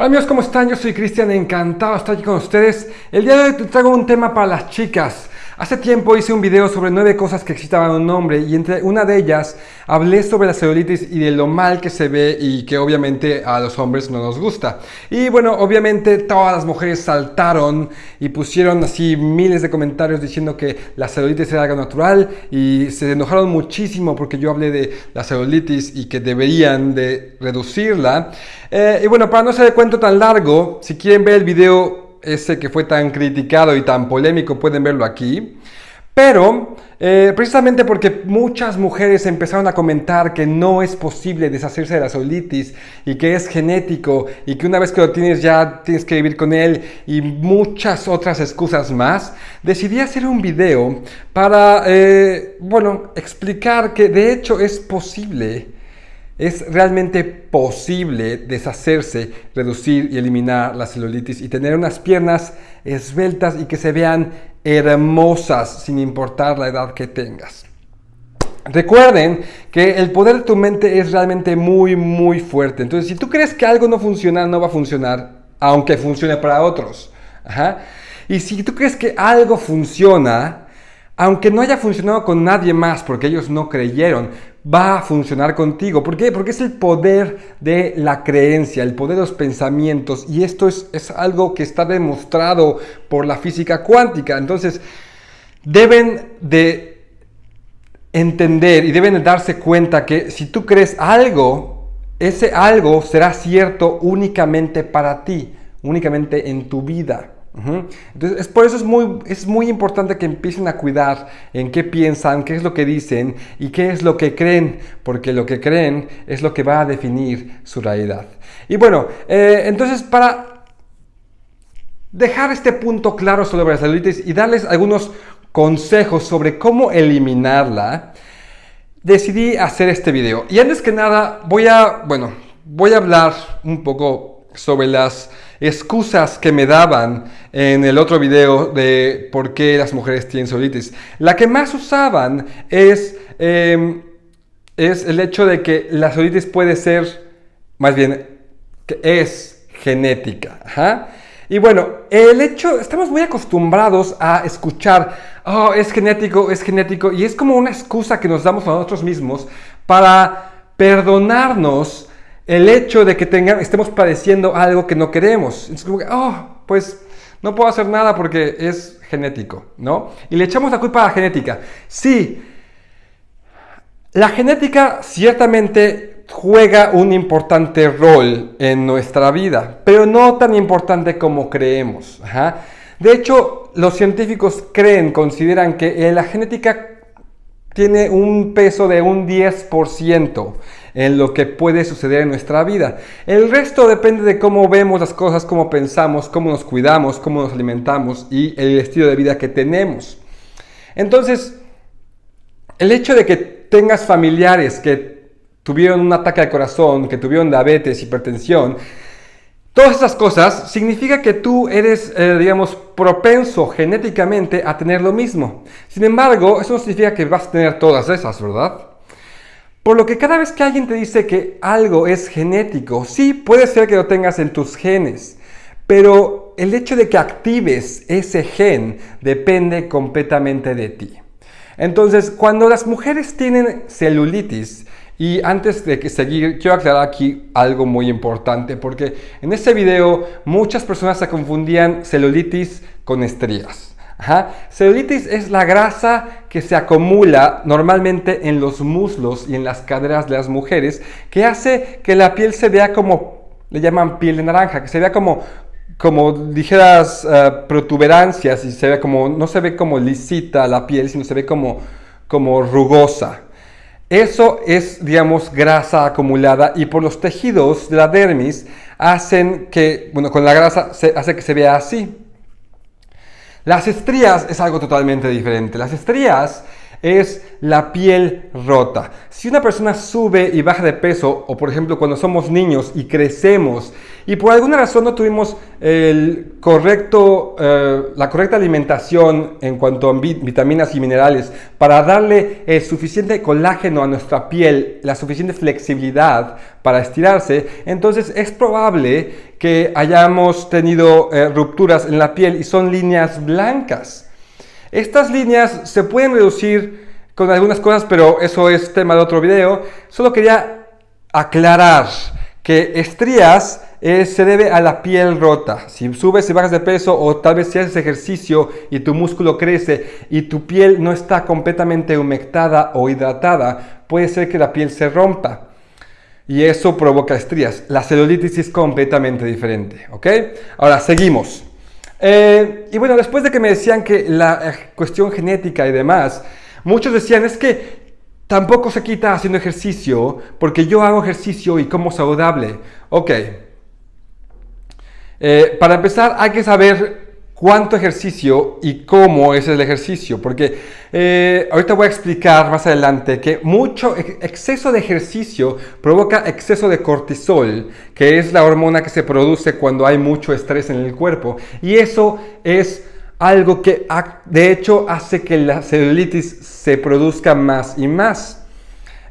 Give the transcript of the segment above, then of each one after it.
Hola amigos, ¿cómo están? Yo soy Cristian, encantado de estar aquí con ustedes. El día de hoy te traigo un tema para las chicas. Hace tiempo hice un video sobre nueve cosas que excitaban a un hombre y entre una de ellas hablé sobre la celulitis y de lo mal que se ve y que obviamente a los hombres no nos gusta. Y bueno, obviamente todas las mujeres saltaron y pusieron así miles de comentarios diciendo que la celulitis era algo natural y se enojaron muchísimo porque yo hablé de la celulitis y que deberían de reducirla. Eh, y bueno, para no ser de cuento tan largo, si quieren ver el video ese que fue tan criticado y tan polémico, pueden verlo aquí. Pero eh, precisamente porque muchas mujeres empezaron a comentar que no es posible deshacerse de la celulitis y que es genético y que una vez que lo tienes ya tienes que vivir con él y muchas otras excusas más, decidí hacer un video para, eh, bueno, explicar que de hecho es posible es realmente posible deshacerse, reducir y eliminar la celulitis y tener unas piernas esbeltas y que se vean hermosas sin importar la edad que tengas. Recuerden que el poder de tu mente es realmente muy, muy fuerte. Entonces, si tú crees que algo no funciona, no va a funcionar, aunque funcione para otros. Y si tú crees que algo funciona, aunque no haya funcionado con nadie más porque ellos no creyeron, va a funcionar contigo. ¿Por qué? Porque es el poder de la creencia, el poder de los pensamientos. Y esto es, es algo que está demostrado por la física cuántica. Entonces, deben de entender y deben de darse cuenta que si tú crees algo, ese algo será cierto únicamente para ti, únicamente en tu vida. Entonces, es, por eso es muy, es muy importante que empiecen a cuidar en qué piensan, qué es lo que dicen y qué es lo que creen, porque lo que creen es lo que va a definir su realidad. Y bueno, eh, entonces para dejar este punto claro sobre la celulitis y darles algunos consejos sobre cómo eliminarla, decidí hacer este video. Y antes que nada, voy a, bueno, voy a hablar un poco sobre las excusas que me daban en el otro video de por qué las mujeres tienen celulitis. La que más usaban es, em, es el hecho de que la celulitis puede ser, más bien, que es genética. Y bueno, el hecho, estamos muy acostumbrados a escuchar, oh, es genético, es genético, y es como una excusa que nos damos a nosotros mismos para perdonarnos el hecho de que tenga, estemos padeciendo algo que no queremos. Es como que, oh, pues no puedo hacer nada porque es genético, ¿no? Y le echamos la culpa a la genética. Sí, la genética ciertamente juega un importante rol en nuestra vida, pero no tan importante como creemos. De hecho, los científicos creen, consideran que la genética tiene un peso de un 10% en lo que puede suceder en nuestra vida. El resto depende de cómo vemos las cosas, cómo pensamos, cómo nos cuidamos, cómo nos alimentamos y el estilo de vida que tenemos. Entonces, el hecho de que tengas familiares que tuvieron un ataque al corazón, que tuvieron diabetes, hipertensión, Todas estas cosas significa que tú eres, eh, digamos, propenso genéticamente a tener lo mismo. Sin embargo, eso no significa que vas a tener todas esas, ¿verdad? Por lo que cada vez que alguien te dice que algo es genético, sí puede ser que lo tengas en tus genes, pero el hecho de que actives ese gen depende completamente de ti. Entonces, cuando las mujeres tienen celulitis, y antes de que seguir, quiero aclarar aquí algo muy importante, porque en este video muchas personas se confundían celulitis con estrías. Celulitis es la grasa que se acumula normalmente en los muslos y en las caderas de las mujeres, que hace que la piel se vea como, le llaman piel de naranja, que se vea como, como ligeras eh, protuberancias y se ve como, no se ve como lisita la piel, sino se ve como, como rugosa. Eso es, digamos, grasa acumulada y por los tejidos de la dermis hacen que, bueno, con la grasa se hace que se vea así. Las estrías es algo totalmente diferente. Las estrías es la piel rota. Si una persona sube y baja de peso, o por ejemplo cuando somos niños y crecemos, y por alguna razón no tuvimos el correcto, eh, la correcta alimentación en cuanto a vitaminas y minerales para darle el suficiente colágeno a nuestra piel, la suficiente flexibilidad para estirarse, entonces es probable que hayamos tenido eh, rupturas en la piel y son líneas blancas. Estas líneas se pueden reducir con algunas cosas, pero eso es tema de otro video. Solo quería aclarar que estrías eh, se debe a la piel rota. Si subes y bajas de peso o tal vez si haces ejercicio y tu músculo crece y tu piel no está completamente humectada o hidratada, puede ser que la piel se rompa. Y eso provoca estrías. La celulitis es completamente diferente. ¿Ok? Ahora, seguimos. Eh, y bueno, después de que me decían que la eh, cuestión genética y demás, muchos decían, es que tampoco se quita haciendo ejercicio, porque yo hago ejercicio y como saludable. Ok. Eh, para empezar, hay que saber cuánto ejercicio y cómo es el ejercicio, porque eh, ahorita voy a explicar más adelante que mucho exceso de ejercicio provoca exceso de cortisol, que es la hormona que se produce cuando hay mucho estrés en el cuerpo, y eso es algo que de hecho hace que la celulitis se produzca más y más.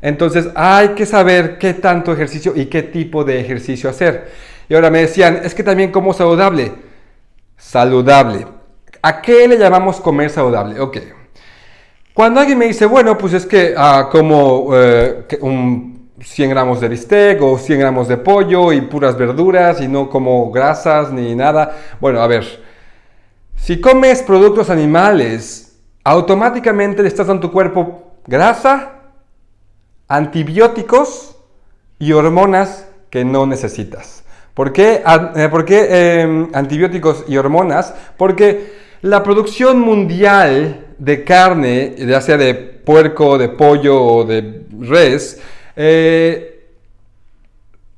Entonces hay que saber qué tanto ejercicio y qué tipo de ejercicio hacer. Y ahora me decían, es que también como saludable saludable. ¿A qué le llamamos comer saludable? Ok. Cuando alguien me dice, bueno, pues es que ah, como eh, un 100 gramos de bistec o 100 gramos de pollo y puras verduras y no como grasas ni nada. Bueno, a ver, si comes productos animales, automáticamente le estás dando a tu cuerpo grasa, antibióticos y hormonas que no necesitas. ¿Por qué, eh, em, antibióticos y hormonas? Porque la producción mundial de carne, ya sea de puerco, de pollo o de res, eh,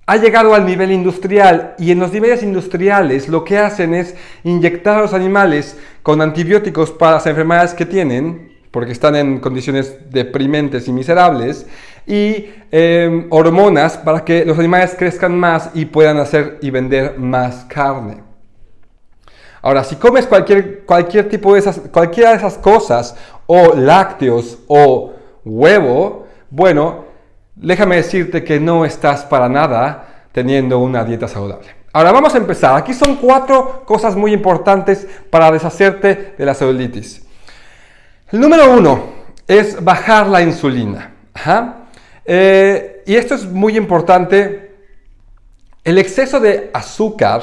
ha llegado al nivel industrial y en los niveles industriales lo que hacen es inyectar a los animales con antibióticos para las enfermedades que tienen, porque están en condiciones deprimentes y miserables, y em, hormonas para que los animales crezcan más y puedan hacer y vender más carne. Ahora, si comes cualquier, cualquier tipo de esas, cualquiera de esas cosas, o lácteos o huevo, bueno, déjame decirte que no estás para nada teniendo una dieta saludable. Ahora vamos a empezar. Aquí son cuatro cosas muy importantes para deshacerte de la celulitis. El número uno es bajar la insulina. Eh, y esto es muy importante. El exceso de azúcar,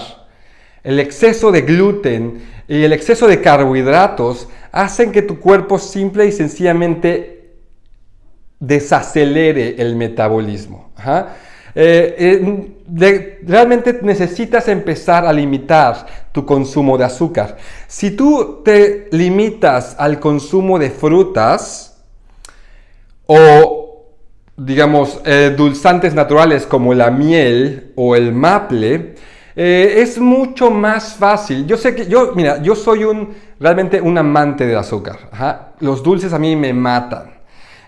el exceso de gluten y el exceso de carbohidratos hacen que tu cuerpo simple y sencillamente desacelere el metabolismo. Eh, eh, realmente necesitas empezar a limitar tu consumo de azúcar. Si tú te limitas al consumo de frutas o digamos, eh, dulzantes naturales como la miel o el maple, es mucho más fácil. Yo sé que, yo, mira, yo soy un, realmente un amante del azúcar. Los dulces a mí me matan.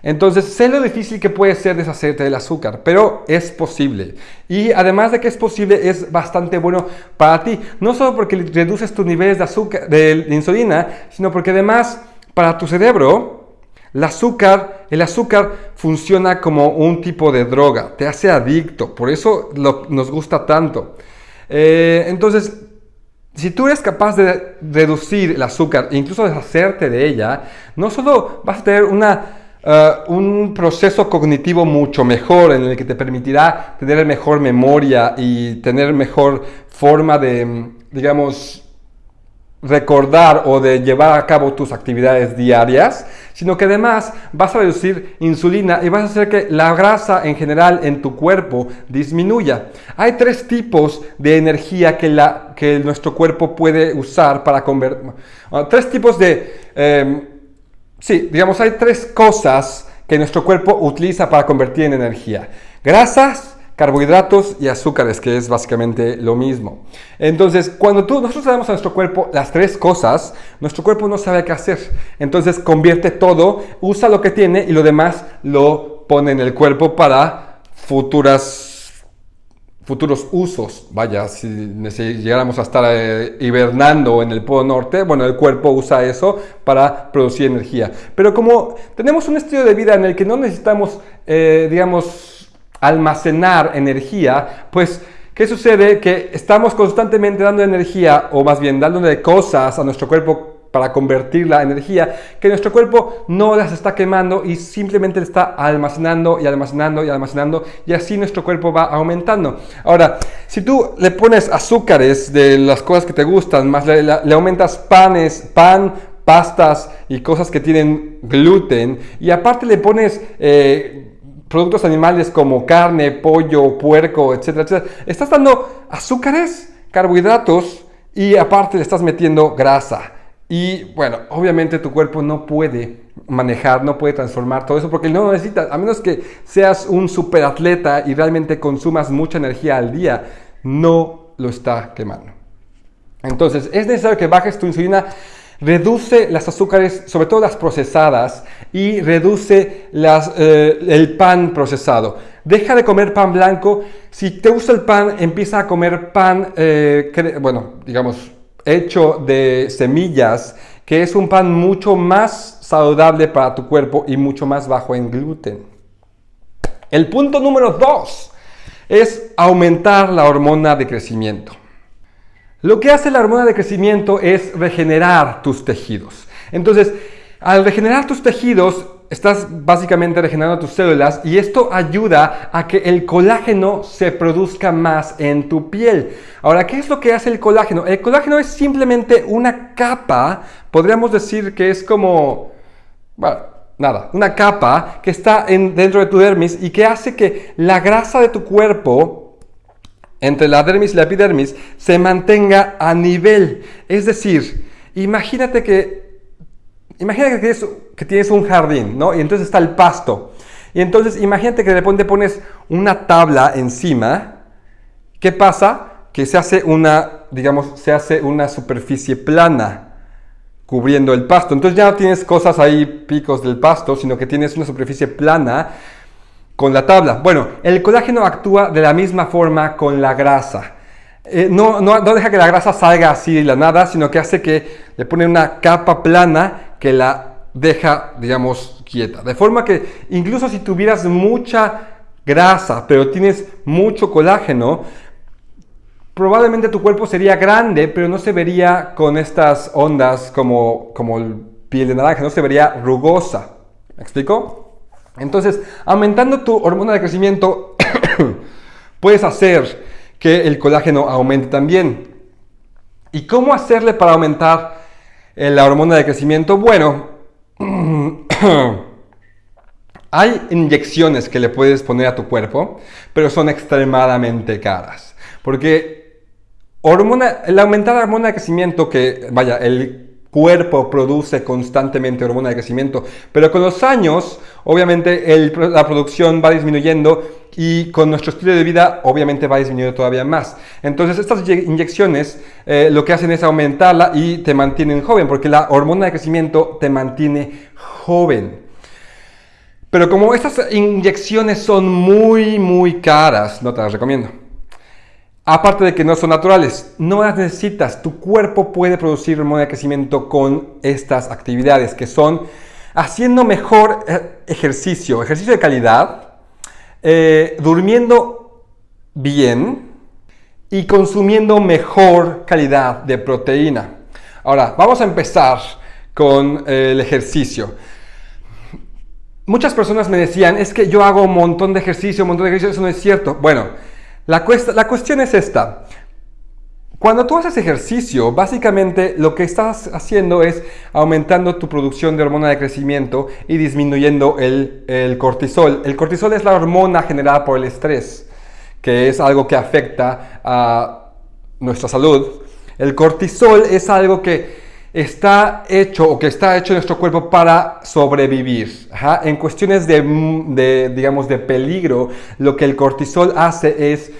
Entonces, sé lo difícil que puede ser deshacerte del azúcar, pero es posible. Y además de que es posible, es bastante bueno para ti. No solo porque reduces tus niveles de azúcar, de insulina, sino porque además para tu cerebro, el azúcar, el azúcar funciona como un tipo de droga, te hace adicto, por eso nos gusta tanto. Eh, entonces, si tú eres capaz de reducir el azúcar incluso deshacerte de ella, no solo vas a tener eh, un proceso cognitivo mucho mejor en el que te permitirá tener mejor memoria y tener mejor forma de, digamos, recordar o de llevar a cabo tus actividades diarias, sino que además vas a reducir insulina y vas a hacer que la grasa en general en tu cuerpo disminuya. Hay tres tipos de energía que, la, que nuestro cuerpo puede usar para convertir. tres tipos de... Em, sí, digamos, hay tres cosas que nuestro cuerpo utiliza para convertir en energía. Grasas, carbohidratos y azúcares, que es básicamente lo mismo. Entonces, cuando tú, nosotros damos a nuestro cuerpo las tres cosas, nuestro cuerpo no sabe qué hacer. Entonces, convierte todo, usa lo que tiene y lo demás lo pone en el cuerpo para futuras futuros usos. Vaya, si, llegáramos a estar eh, hibernando en el Polo Norte, bueno, el cuerpo usa eso para producir energía. Pero como tenemos un estilo de vida en el que no necesitamos, eh, digamos, almacenar energía, pues ¿Qué sucede? Que estamos constantemente dando energía, o más bien dándole cosas a nuestro cuerpo para convertir la energía que nuestro cuerpo no las está quemando y simplemente le está almacenando y almacenando y almacenando y así nuestro cuerpo va aumentando. Ahora, si tú le pones azúcares de las cosas que te gustan, más le, aumentas panes, pan, pastas y cosas que tienen gluten y aparte le pones... Eh, productos animales como carne, pollo, puerco, etcétera, etcétera. Estás dando azúcares, carbohidratos y aparte le estás metiendo grasa. Y bueno, obviamente tu cuerpo no puede manejar, no puede transformar todo eso porque no lo necesitas, a menos que seas un superatleta y realmente consumas mucha energía al día, no lo está quemando. Entonces, es necesario que bajes tu insulina, reduce las azúcares, sobre todo las procesadas, y reduce eh, el pan procesado. Deja de comer pan blanco. Si te gusta el pan, empieza a comer pan, eh, bueno, digamos, hecho de semillas, que es un pan mucho más saludable para tu cuerpo y mucho más bajo en gluten. El punto número dos es aumentar la hormona de crecimiento. Lo que hace la hormona de crecimiento es regenerar tus tejidos. Entonces, al regenerar tus tejidos, estás básicamente regenerando tus células y esto ayuda a que el colágeno se produzca más en tu piel. Ahora, ¿qué es lo que hace el colágeno? El colágeno es simplemente una capa, podríamos decir que es como, bueno, nada, una capa que está en, dentro de tu dermis y que hace que la grasa de tu cuerpo entre la dermis y la epidermis se mantenga a nivel. Es decir, imagínate que Imagínate que tienes, un jardín, ¿no? Y entonces está el pasto. Y entonces imagínate que de pones una tabla encima. ¿Qué pasa? Que se hace una, digamos, se hace una superficie plana cubriendo el pasto. Entonces ya no tienes cosas ahí, picos del pasto, sino que tienes una superficie plana con la tabla. Bueno, el colágeno actúa de la misma forma con la grasa. Eh, no, no, no, deja que la grasa salga así de la nada, sino que hace que le pone una capa plana que la deja, digamos, quieta. De forma que incluso si tuvieras mucha grasa, pero tienes mucho colágeno, probablemente tu cuerpo sería grande, pero no se vería con estas ondas como, como el piel de naranja, no se vería rugosa. ¿Me explico? Entonces, aumentando tu hormona de crecimiento, puedes hacer que el colágeno aumente también. ¿Y cómo hacerle para aumentar la hormona de crecimiento, bueno, hay inyecciones que le puedes poner a tu cuerpo, pero son extremadamente caras. Porque hormona, el hormona de crecimiento, que vaya, el cuerpo produce constantemente hormona de crecimiento, pero con los años, obviamente, la producción va disminuyendo y con nuestro estilo de vida, obviamente, va disminuyendo todavía más. Entonces, estas inyecciones eh, lo que hacen es aumentarla y te mantienen joven, porque la hormona de crecimiento te mantiene joven. Pero como estas inyecciones son muy, muy caras, no te las recomiendo. Aparte de que no son naturales, no las necesitas. Tu cuerpo puede producir hormona de crecimiento con estas actividades que son haciendo mejor eh, ejercicio, ejercicio de calidad, eh, durmiendo bien y consumiendo mejor calidad de proteína. Ahora, vamos a empezar con eh, el ejercicio. Muchas personas me decían, es que yo hago un montón de ejercicio, un montón de ejercicio, eso no es cierto. Bueno, la, cuestión es esta. Cuando tú haces ejercicio, básicamente lo que estás haciendo es aumentando tu producción de hormona de crecimiento y disminuyendo el, el, cortisol. El cortisol es la hormona generada por el estrés, que es algo que afecta a nuestra salud. El cortisol es algo que está hecho o que está hecho nuestro cuerpo para sobrevivir. En cuestiones de, de, digamos, de peligro, lo que el cortisol hace es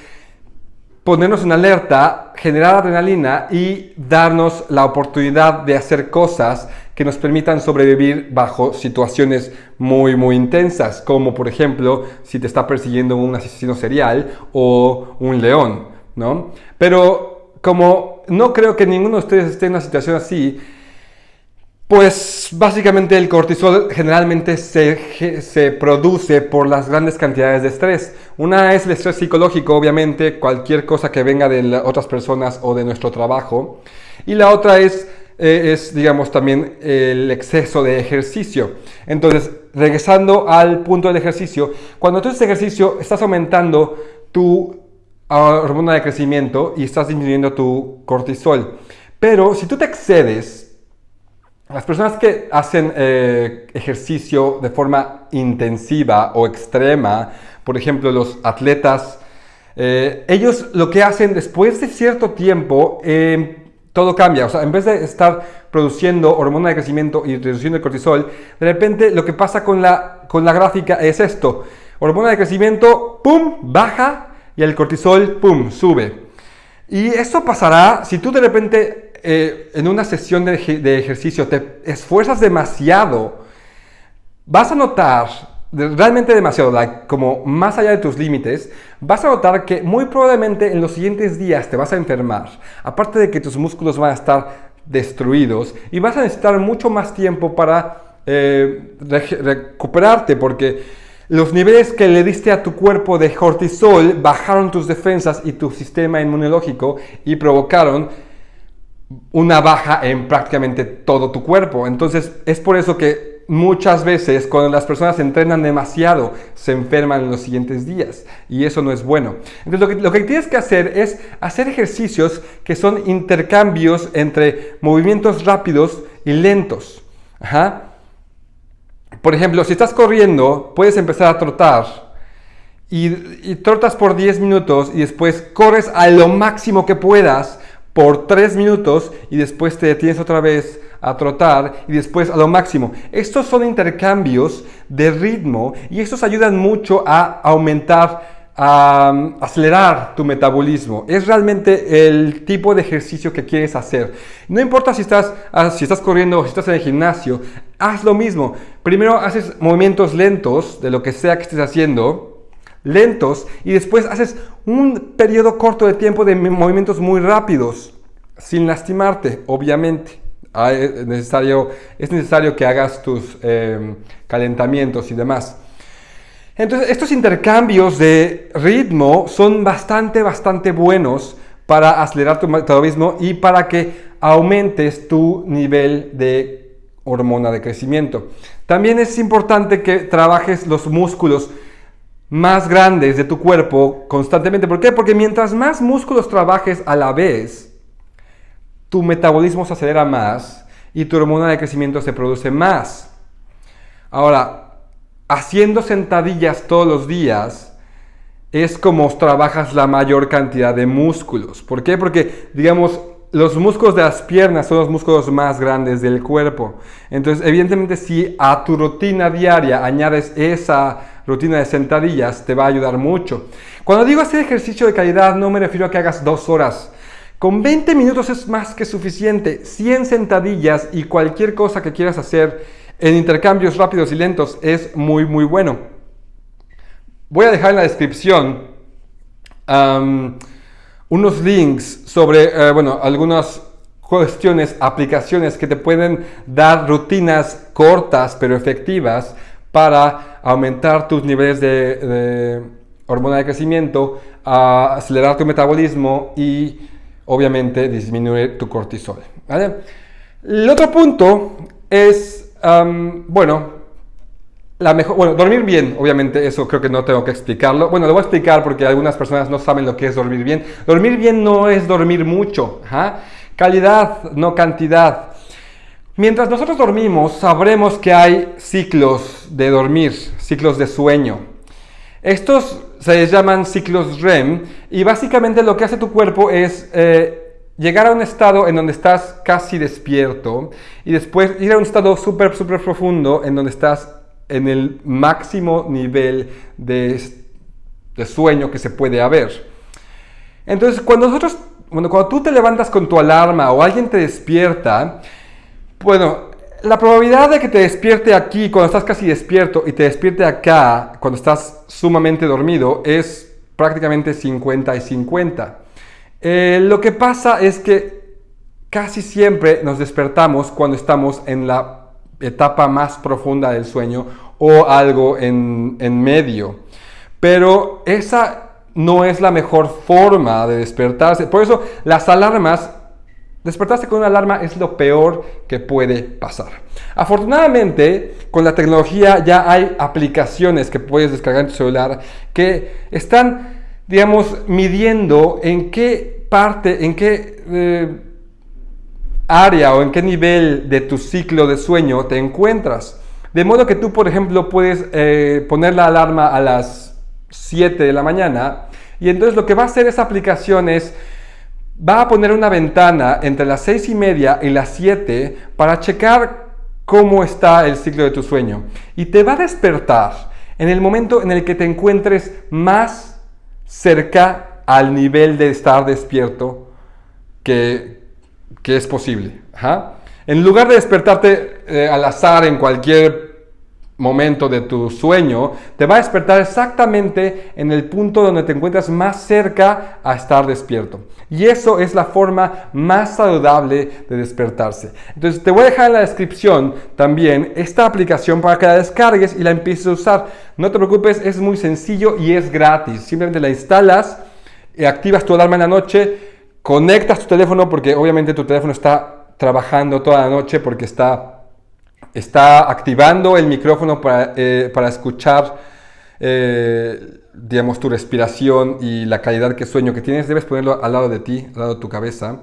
ponernos en alerta, generar adrenalina y darnos la oportunidad de hacer cosas que nos permitan sobrevivir bajo situaciones muy, muy intensas, como por ejemplo si te está persiguiendo un asesino serial o un león, ¿no? Pero como no creo que ninguno de ustedes esté en una situación así, pues básicamente el cortisol generalmente se, se, produce por las grandes cantidades de estrés. Una es el estrés psicológico, obviamente, cualquier cosa que venga de otras personas o de nuestro trabajo. Y la otra es, eh, es, digamos, también el exceso de ejercicio. Entonces, regresando al punto del ejercicio, cuando tú haces ejercicio, estás aumentando tu hormona de crecimiento y estás disminuyendo tu cortisol. Pero si tú te excedes, las personas que hacen eh, ejercicio de forma intensiva o extrema, por ejemplo los atletas, eh, ellos lo que hacen después de cierto tiempo, em, todo cambia. O sea, en vez de estar produciendo hormona de crecimiento y reduciendo el cortisol, de repente lo que pasa con la, con la gráfica es esto. Hormona de crecimiento, ¡pum!, baja y el cortisol, ¡pum!, sube. Y esto pasará si tú de repente eh, en una sesión de, ejercicio te esfuerzas demasiado, vas a notar, realmente demasiado, como más allá de tus límites, vas a notar que muy probablemente en los siguientes días te vas a enfermar. Aparte de que tus músculos van a estar destruidos y vas a necesitar mucho más tiempo para eh, recuperarte porque los niveles que le diste a tu cuerpo de cortisol bajaron tus defensas y tu sistema inmunológico y provocaron una baja en prácticamente todo tu cuerpo. Entonces es por eso que muchas veces cuando las personas entrenan demasiado se enferman en los siguientes días y eso no es bueno. Entonces lo que, tienes que hacer es hacer ejercicios que son intercambios entre movimientos rápidos y lentos. Por ejemplo, si estás corriendo, puedes empezar a trotar y, trotas por 10 minutos y después corres a lo máximo que puedas por 3 minutos y después te detienes otra vez a trotar y después a lo máximo. Estos son intercambios de ritmo y estos ayudan mucho a aumentar, a um, acelerar tu metabolismo. Es realmente el tipo de ejercicio que quieres hacer. No importa si estás, ah, si estás corriendo o si estás en el gimnasio, haz lo mismo. Primero haces movimientos lentos de lo que sea que estés haciendo lentos y después haces un periodo corto de tiempo de movimientos muy rápidos, sin lastimarte, obviamente. Ah, es necesario, es necesario que hagas tus em, calentamientos y demás. Entonces, estos intercambios de ritmo son bastante, bastante buenos para acelerar tu metabolismo y para que aumentes tu nivel de hormona de crecimiento. También es importante que trabajes los músculos más grandes de tu cuerpo constantemente. ¿Por qué? Porque mientras más músculos trabajes a la vez, tu metabolismo se acelera más y tu hormona de crecimiento se produce más. Ahora, haciendo sentadillas todos los días es como trabajas la mayor cantidad de músculos. ¿Por qué? Porque, digamos, los músculos de las piernas son los músculos más grandes del cuerpo. Entonces, evidentemente, si a tu rutina diaria añades esa rutina de sentadillas, te va a ayudar mucho. Cuando digo hacer ejercicio de calidad, no me refiero a que hagas dos horas. Con 20 minutos es más que suficiente. 100 sentadillas y cualquier cosa que quieras hacer en intercambios rápidos y lentos es muy, muy bueno. Voy a dejar en la descripción unos links sobre, eh, bueno, algunas cuestiones, aplicaciones que te pueden dar rutinas cortas pero efectivas para aumentar tus niveles de, hormona de crecimiento, acelerar tu metabolismo y obviamente disminuir tu cortisol. El otro punto es, bueno, la mejor, bueno, dormir bien, obviamente eso creo que no tengo que explicarlo. Bueno, lo voy a explicar porque algunas personas no saben lo que es dormir bien. Dormir bien no es dormir mucho, calidad, no cantidad. Mientras nosotros dormimos, sabremos que hay ciclos de dormir, ciclos de sueño. Estos se llaman ciclos REM y básicamente lo que hace tu cuerpo es eh, llegar a un estado en donde estás casi despierto y después ir a un estado súper, súper profundo en donde estás en el máximo nivel de, de, sueño que se puede haber. Entonces, cuando nosotros, bueno, cuando tú te levantas con tu alarma o alguien te despierta, bueno, la probabilidad de que te despierte aquí cuando estás casi despierto y te despierte acá cuando estás sumamente dormido es prácticamente 50 y 50. Eh, lo que pasa es que casi siempre nos despertamos cuando estamos en la etapa más profunda del sueño o algo en, en medio. Pero esa no es la mejor forma de despertarse. Por eso las alarmas Despertarse con una alarma es lo peor que puede pasar. Afortunadamente, con la tecnología ya hay aplicaciones que puedes descargar en tu celular que están, digamos, midiendo en qué parte, en qué eh, área o en qué nivel de tu ciclo de sueño te encuentras. De modo que tú, por ejemplo, puedes eh, poner la alarma a las 7 de la mañana y entonces lo que va a hacer esa aplicación es va a poner una ventana entre las 6 y media y las 7 para checar cómo está el ciclo de tu sueño. Y te va a despertar en el momento en el que te encuentres más cerca al nivel de estar despierto que, es posible. En lugar de despertarte eh, al azar en cualquier momento de tu sueño, te va a despertar exactamente en el punto donde te encuentras más cerca a estar despierto. Y eso es la forma más saludable de despertarse. Entonces te voy a dejar en la descripción también esta aplicación para que la descargues y la empieces a usar. No te preocupes, es muy sencillo y es gratis. Simplemente la instalas, y activas tu alarma en la noche, conectas tu teléfono porque obviamente tu teléfono está trabajando toda la noche porque está está activando el micrófono para, eh, escuchar, eh, digamos, tu respiración y la calidad que sueño que tienes. Debes ponerlo al lado de ti, al lado de tu cabeza.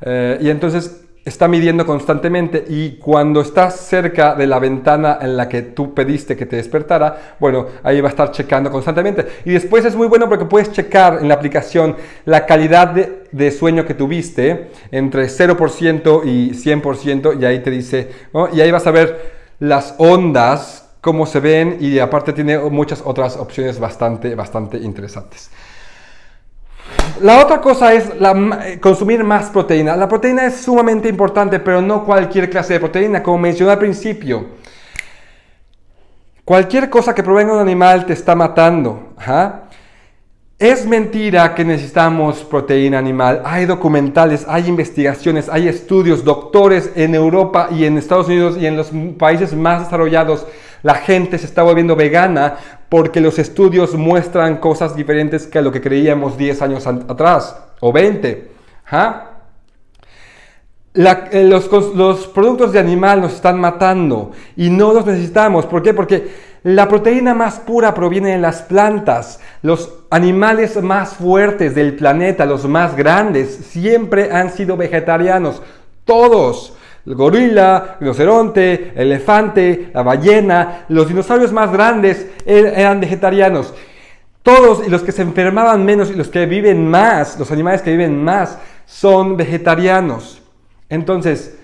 Eh, y entonces está midiendo constantemente y cuando estás cerca de la ventana en la que tú pediste que te despertara, bueno, ahí va a estar checando constantemente. Y después es muy bueno porque puedes checar en la aplicación la calidad de, sueño que tuviste entre 0% y 100% y ahí te dice, y ahí vas a ver las ondas, cómo se ven y aparte tiene muchas otras opciones bastante, bastante interesantes. La otra cosa es eh, consumir más proteína. La proteína es sumamente importante, pero no cualquier clase de proteína, como mencioné al principio. Cualquier cosa que provenga de un animal te está matando. Es mentira que necesitamos proteína animal. Hay documentales, hay investigaciones, hay estudios, doctores en Europa y en Estados Unidos y en los países más desarrollados. La gente se está volviendo vegana porque los estudios muestran cosas diferentes que lo que creíamos 10 años atrás o 20. ¿ah? Eh, los, productos de animal nos están matando y no los necesitamos. ¿Por qué? Porque la proteína más pura proviene de las plantas. Los animales más fuertes del planeta, los más grandes, siempre han sido vegetarianos. Todos. El gorila, el rinoceronte, el elefante, la ballena, los dinosaurios más grandes er-, eran vegetarianos. Todos y los que se enfermaban menos y los que viven más, los animales que viven más, son vegetarianos. Entonces,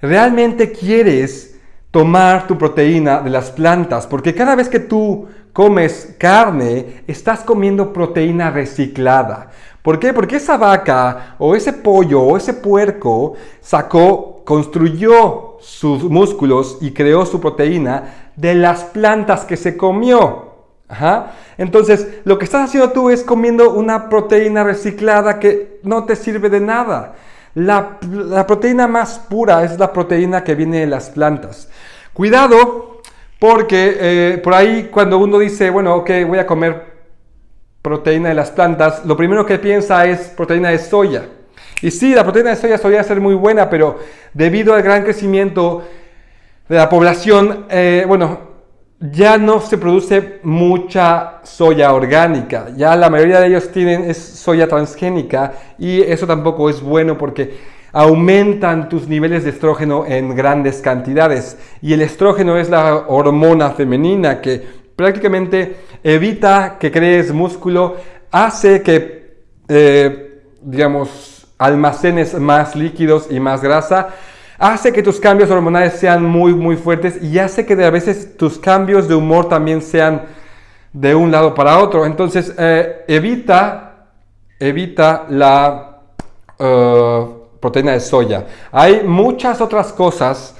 ¿realmente quieres tomar tu proteína de las plantas? Porque cada vez que tú comes carne, estás comiendo proteína reciclada. ¿Por qué? Porque esa vaca o ese pollo o ese puerco sacó construyó sus músculos y creó su proteína de las plantas que se comió. Entonces, lo que estás haciendo tú es comiendo una proteína reciclada que no te sirve de nada. La, proteína más pura es la proteína que viene de las plantas. Cuidado, porque eh, por ahí cuando uno dice, bueno, ok, voy a comer proteína de las plantas, lo primero que piensa es proteína de soya. Y sí, la proteína de soya solía ser muy buena, pero debido al gran crecimiento de la población, eh, bueno, ya no se produce mucha soya orgánica. Ya la mayoría de ellos tienen es soya transgénica y eso tampoco es bueno porque aumentan tus niveles de estrógeno en grandes cantidades. Y el estrógeno es la hormona femenina que prácticamente evita que crees músculo, hace que, eh, digamos, almacenes más líquidos y más grasa, hace que tus cambios hormonales sean muy, muy fuertes y hace que a veces tus cambios de humor también sean de un lado para otro. Entonces, eh, evita, evita la eh, proteína de soya. Hay muchas otras cosas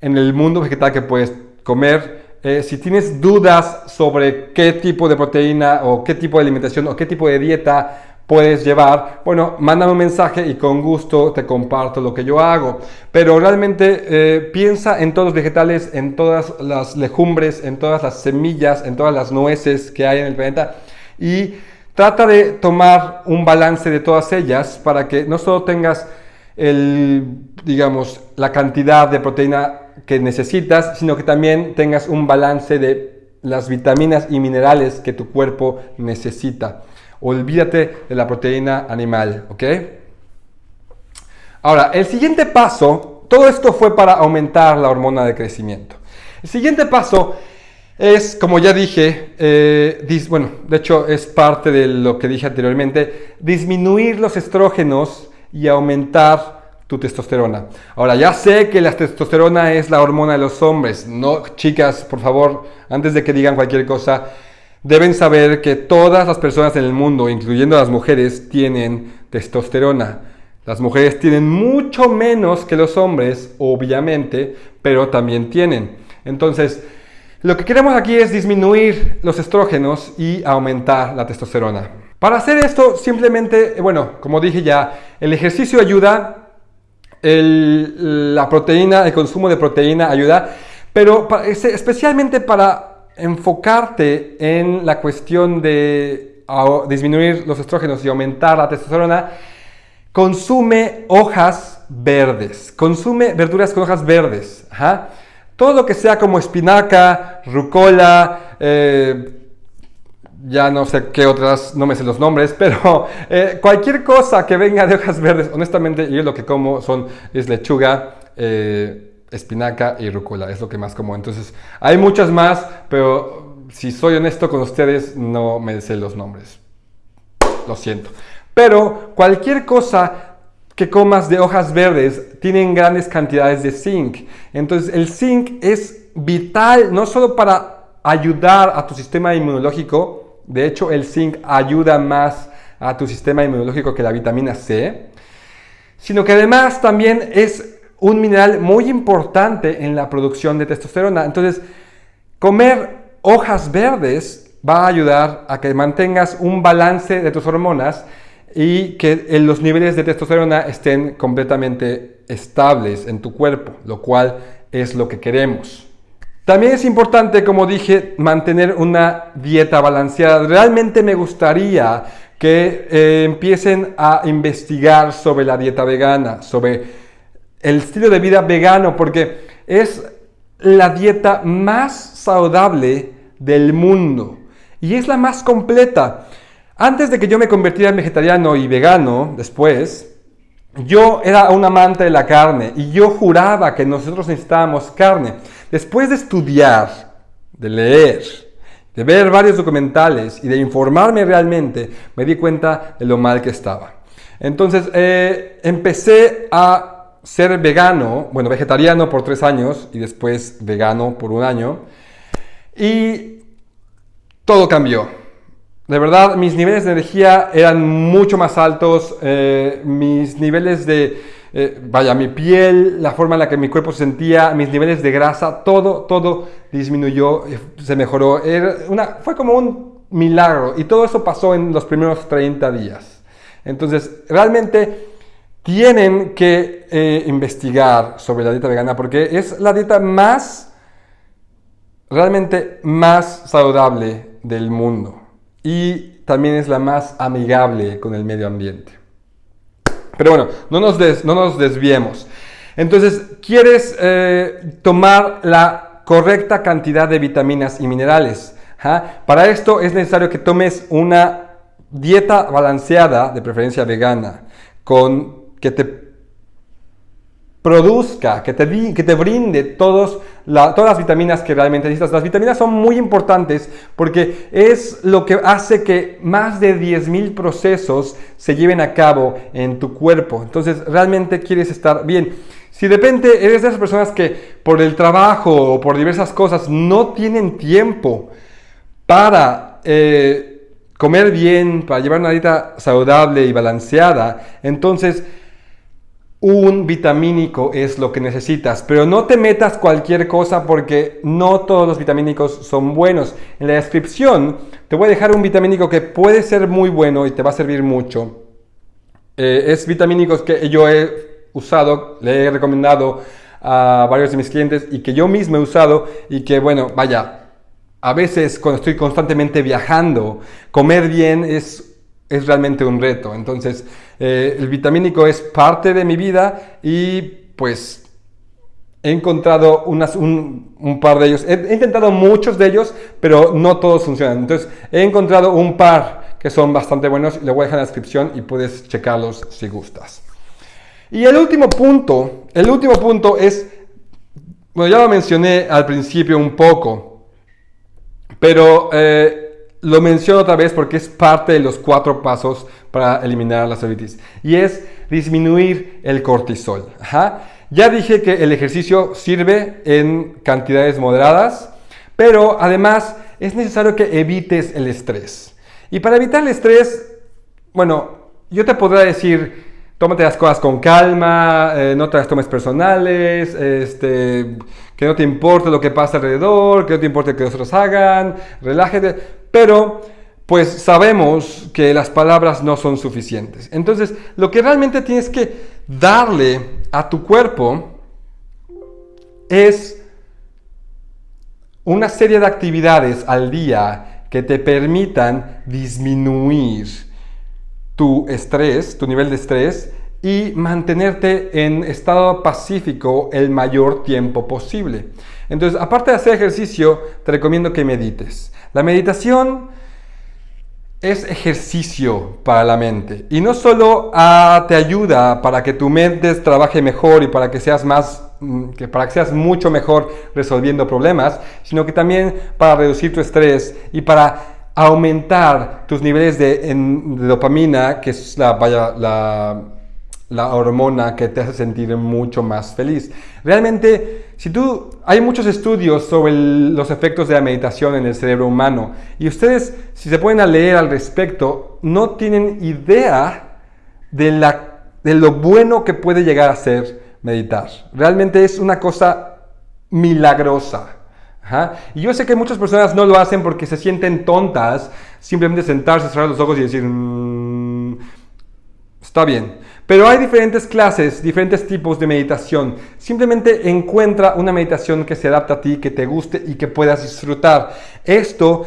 en el mundo vegetal que puedes comer. Eh, si tienes dudas sobre qué tipo de proteína o qué tipo de alimentación o qué tipo de dieta puedes llevar, bueno, mándame un mensaje y con gusto te comparto lo que yo hago. Pero realmente eh, piensa en todos los vegetales, en todas las legumbres, en todas las semillas, en todas las nueces que hay en el planeta y trata de tomar un balance de todas ellas para que no solo tengas el, digamos, la cantidad de proteína que necesitas, sino que también tengas un balance de las vitaminas y minerales que tu cuerpo necesita. Olvídate de la proteína animal, ¿ok? Ahora, el siguiente paso, todo esto fue para aumentar la hormona de crecimiento. El siguiente paso es, como ya dije, eh, bueno, de hecho es parte de lo que dije anteriormente, disminuir los estrógenos y aumentar tu testosterona. Ahora, ya sé que la testosterona es la hormona de los hombres. No, chicas, por favor, antes de que digan cualquier cosa, deben saber que todas las personas en el mundo, incluyendo las mujeres, tienen testosterona. Las mujeres tienen mucho menos que los hombres, obviamente, pero también tienen. Entonces, lo que queremos aquí es disminuir los estrógenos y aumentar la testosterona. Para hacer esto, simplemente, bueno, como dije ya, el ejercicio ayuda, la proteína, el consumo de proteína ayuda, pero especialmente para enfocarte en la cuestión de disminuir los estrógenos y aumentar la testosterona, consume hojas verdes, consume verduras con hojas verdes. Todo lo que sea como espinaca, rucola, eh, ya no sé qué otras, no me sé los nombres, pero eh, cualquier cosa que venga de hojas verdes, honestamente yo lo que como son, es lechuga, eh, espinaca y rúcula, es lo que más como. Entonces, hay muchas más, pero si soy honesto con ustedes, no me sé los nombres. Lo siento. Pero cualquier cosa que comas de hojas verdes tienen grandes cantidades de zinc. Entonces, el zinc es vital no solo para ayudar a tu sistema inmunológico, de hecho, el zinc ayuda más a tu sistema inmunológico que la vitamina C, sino que además también es un mineral muy importante en la producción de testosterona. Entonces, comer hojas verdes va a ayudar a que mantengas un balance de tus hormonas y que los niveles de testosterona estén completamente estables en tu cuerpo, lo cual es lo que queremos. También es importante, como dije, mantener una dieta balanceada. Realmente me gustaría que eh, empiecen a investigar sobre la dieta vegana, sobre el estilo de vida vegano porque es la dieta más saludable del mundo y es la más completa. Antes de que yo me convirtiera en vegetariano y vegano, después, yo era un amante de la carne y yo juraba que nosotros necesitábamos carne. Después de estudiar, de leer, de ver varios documentales y de informarme realmente, me di cuenta de lo mal que estaba. Entonces eh, empecé a ser vegano, bueno, vegetariano por tres años y después vegano por un año. Y todo cambió. De verdad, mis niveles de energía eran mucho más altos, eh, mis niveles de, eh, vaya, mi piel, la forma en la que mi cuerpo se sentía, mis niveles de grasa, todo, todo disminuyó, eh, se mejoró. Fue como un milagro y todo eso pasó en los primeros 30 días. Entonces, realmente tienen que eh, investigar sobre la dieta vegana porque es la dieta más, realmente más saludable del mundo y también es la más amigable con el medio ambiente. Pero bueno, no nos, no nos desviemos. Entonces, ¿quieres eh, tomar la correcta cantidad de vitaminas y minerales? Para esto es necesario que tomes una dieta balanceada, de preferencia vegana, con que te produzca, que te, que te brinde todos todas las vitaminas que realmente necesitas. Las vitaminas son muy importantes porque es lo que hace que más de 10.000 procesos se lleven a cabo en tu cuerpo. Entonces, realmente quieres estar bien. Si de repente eres de esas personas que por el trabajo o por diversas cosas no tienen tiempo para eh, comer bien, para llevar una dieta saludable y balanceada, entonces un vitamínico es lo que necesitas, pero no te metas cualquier cosa porque no todos los vitamínicos son buenos. En la descripción te voy a dejar un vitamínico que puede ser muy bueno y te va a servir mucho. Eh, es vitamínicos que yo he usado, le he recomendado a varios de mis clientes y que yo mismo he usado y que bueno, vaya, a veces cuando estoy constantemente viajando, comer bien es es realmente un reto. Entonces, eh, el vitamínico es parte de mi vida y pues he encontrado unas, un, par de ellos. He, intentado muchos de ellos, pero no todos funcionan. Entonces, he encontrado un par que son bastante buenos. Le voy a dejar en la descripción y puedes checarlos si gustas. Y el último punto, el último punto es, bueno, ya lo mencioné al principio un poco, pero... Eh, lo menciono otra vez porque es parte de los cuatro pasos para eliminar la celulitis. Y es disminuir el cortisol. Ya dije que el ejercicio sirve en cantidades moderadas, pero además es necesario que evites el estrés. Y para evitar el estrés, bueno, yo te podría decir, tómate las cosas con calma, eh, no te las tomes personales, este, que no te importe lo que pasa alrededor, que no te importe que otros hagan, relájate. Pero pues sabemos que las palabras no son suficientes. Entonces, lo que realmente tienes que darle a tu cuerpo es una serie de actividades al día que te permitan disminuir tu estrés, tu nivel de estrés y mantenerte en estado pacífico el mayor tiempo posible. Entonces, aparte de hacer ejercicio, te recomiendo que medites. La meditación es ejercicio para la mente y no solo ah, te ayuda para que tu mente trabaje mejor y para que seas más mm, que para que seas mucho mejor resolviendo problemas, sino que también para reducir tu estrés y para aumentar tus niveles de, dopamina, que es la, la la hormona que te hace sentir mucho más feliz. Realmente, si tú, hay muchos estudios sobre los efectos de la meditación en el cerebro humano y ustedes, si se pueden leer al respecto, no tienen idea de, la, de lo bueno que puede llegar a ser meditar. Realmente es una cosa milagrosa. Y yo sé que muchas personas no lo hacen porque se sienten tontas, simplemente sentarse, cerrar los ojos y decir, mm, está bien. Pero hay diferentes clases, diferentes tipos de meditación. Simplemente encuentra una meditación que se adapte a ti, que te guste y que puedas disfrutar. Esto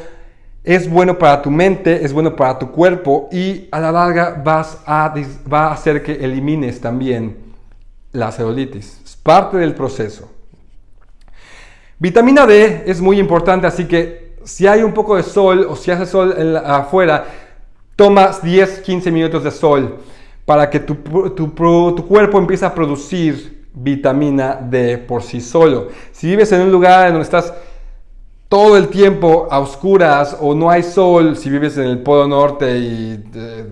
es bueno para tu mente, es bueno para tu cuerpo y a la larga vas a, va a hacer que elimines también la celulitis. Es parte del proceso. Vitamina D es muy importante, así que si hay un poco de sol o si hace sol afuera, tomas 10-15 minutos de sol para que tu, cuerpo empiece a producir vitamina D por sí solo. Si vives en un lugar en donde estás todo el tiempo a oscuras o no hay sol, si vives en el Polo Norte y eh,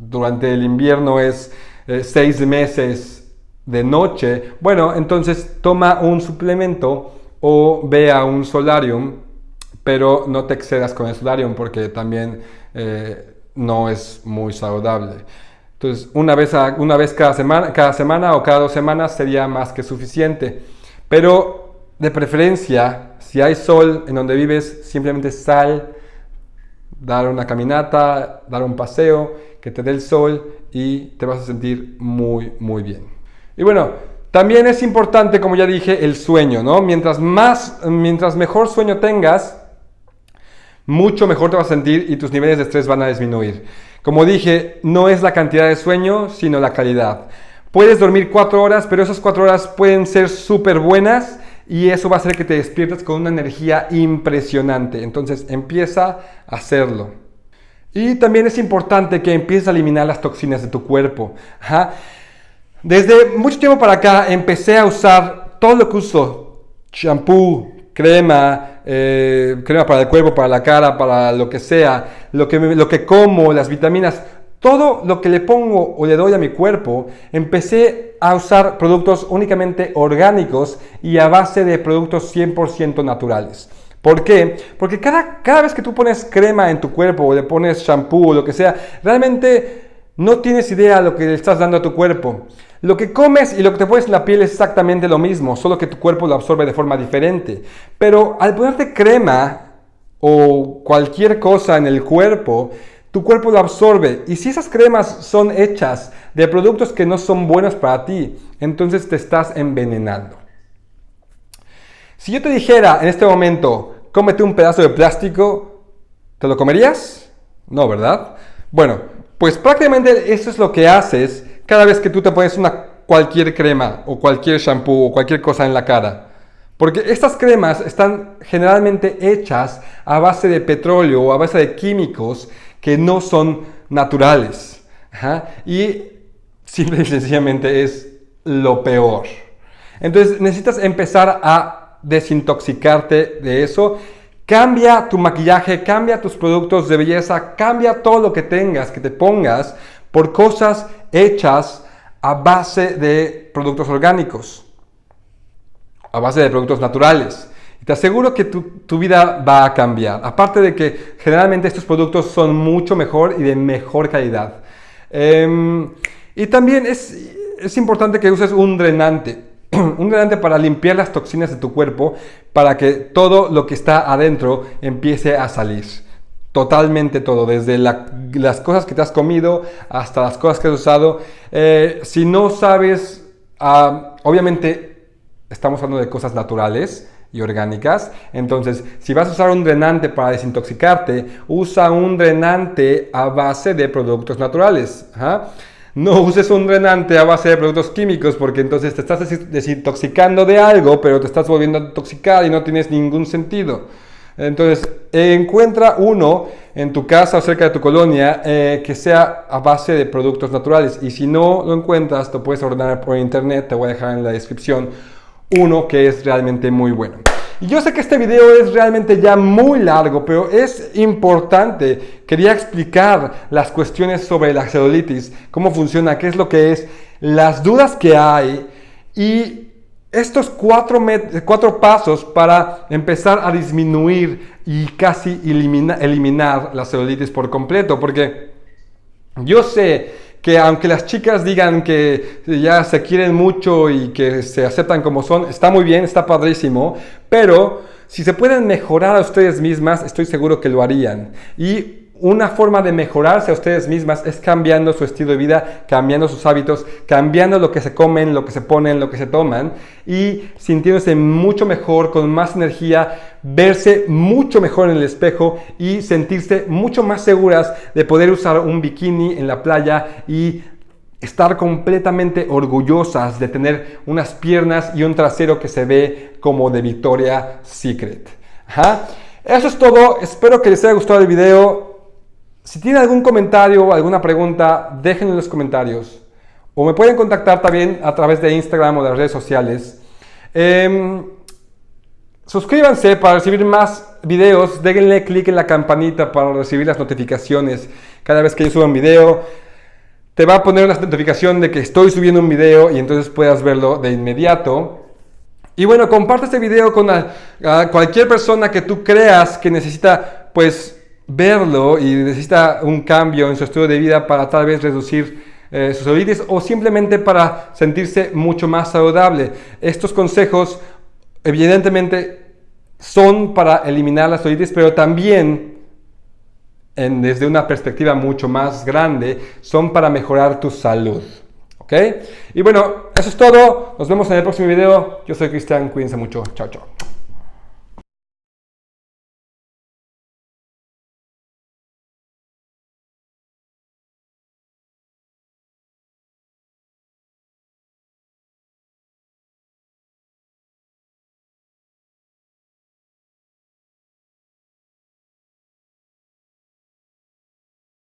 durante el invierno es eh, seis meses de noche, bueno, entonces toma un suplemento o ve a un solarium, pero no te excedas con el solarium porque también eh, no es muy saludable. Entonces, una vez, una vez cada, semana, cada semana o cada dos semanas sería más que suficiente. Pero de preferencia, si hay sol en donde vives, simplemente sal, dar una caminata, dar un paseo, que te dé el sol y te vas a sentir muy, muy bien. Y bueno, también es importante, como ya dije, el sueño, ¿no? Mientras, más, mientras mejor sueño tengas, mucho mejor te vas a sentir y tus niveles de estrés van a disminuir. Como dije, no es la cantidad de sueño, sino la calidad. Puedes dormir cuatro horas, pero esas cuatro horas pueden ser súper buenas y eso va a hacer que te despiertes con una energía impresionante. Entonces empieza a hacerlo. Y también es importante que empieces a eliminar las toxinas de tu cuerpo. Desde mucho tiempo para acá empecé a usar todo lo que uso, shampoo, crema, eh, crema para el cuerpo, para la cara, para lo que sea, lo que, lo que como, las vitaminas, todo lo que le pongo o le doy a mi cuerpo, empecé a usar productos únicamente orgánicos y a base de productos 100% naturales. ¿Por qué? Porque cada, cada vez que tú pones crema en tu cuerpo o le pones shampoo o lo que sea, realmente no tienes idea de lo que le estás dando a tu cuerpo. Lo que comes y lo que te pones en la piel es exactamente lo mismo, solo que tu cuerpo lo absorbe de forma diferente. Pero al ponerte crema o cualquier cosa en el cuerpo, tu cuerpo lo absorbe. Y si esas cremas son hechas de productos que no son buenos para ti, entonces te estás envenenando. Si yo te dijera en este momento, cómete un pedazo de plástico, ¿te lo comerías? No, ¿verdad? Bueno, pues prácticamente eso es lo que haces cada vez que tú te pones una cualquier crema o cualquier shampoo o cualquier cosa en la cara. Porque estas cremas están generalmente hechas a base de petróleo o a base de químicos que no son naturales. Y simple y sencillamente es lo peor. Entonces necesitas empezar a desintoxicarte de eso. Cambia tu maquillaje, cambia tus productos de belleza, cambia todo lo que tengas, que te pongas por cosas hechas a base de productos orgánicos, a base de productos naturales. Te aseguro que tu, vida va a cambiar. Aparte de que generalmente estos productos son mucho mejor y de mejor calidad. Em, y también es, es importante que uses un drenante. un drenante para limpiar las toxinas de tu cuerpo, para que todo lo que está adentro empiece a salir. Totalmente todo, desde las cosas que te has comido hasta las cosas que has usado. Eh, si no sabes, ah, obviamente estamos hablando de cosas naturales y orgánicas. Entonces, si vas a usar un drenante para desintoxicarte, usa un drenante a base de productos naturales. No uses un drenante a base de productos químicos porque entonces te estás desintoxicando de algo, pero te estás volviendo a intoxicar y no tienes ningún sentido. Entonces, encuentra uno en tu casa o cerca de tu colonia eh, que sea a base de productos naturales. Y si no lo encuentras, te puedes ordenar por internet. Te voy a dejar en la descripción uno que es realmente muy bueno. Y yo sé que este video es realmente ya muy largo, pero es importante. Quería explicar las cuestiones sobre la celulitis, cómo funciona, qué es lo que es, las dudas que hay y estos cuatro, cuatro, pasos para empezar a disminuir y casi eliminar la celulitis por completo. Porque yo sé que aunque las chicas digan que ya se quieren mucho y que se aceptan como son, está muy bien, está padrísimo, pero si se pueden mejorar a ustedes mismas, estoy seguro que lo harían. Y una forma de mejorarse a ustedes mismas es cambiando su estilo de vida, cambiando sus hábitos, cambiando lo que se comen, lo que se ponen, lo que se toman y sintiéndose mucho mejor, con más energía, verse mucho mejor en el espejo y sentirse mucho más seguras de poder usar un bikini en la playa y estar completamente orgullosas de tener unas piernas y un trasero que se ve como de Victoria Secret. Eso es todo, espero que les haya gustado el video. Si tienen algún comentario o alguna pregunta, déjenlo en los comentarios. O me pueden contactar también a través de Instagram o de las redes sociales. Em, suscríbanse para recibir más videos. Déjenle clic en la campanita para recibir las notificaciones. Cada vez que yo suba un video, te va a poner una notificación de que estoy subiendo un video y entonces puedas verlo de inmediato. Y bueno, comparte este video con cualquier persona que tú creas que necesita, pues, verlo y necesita un cambio en su estilo de vida para tal vez reducir eh, sus celulitis o simplemente para sentirse mucho más saludable. Estos consejos evidentemente son para eliminar la celulitis, pero también desde una perspectiva mucho más grande, son para mejorar tu salud. ¿Ok? Y bueno, eso es todo. Nos vemos en el próximo video. Yo soy Cristian. Cuídense mucho. Chao, chao.